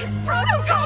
It's protocol!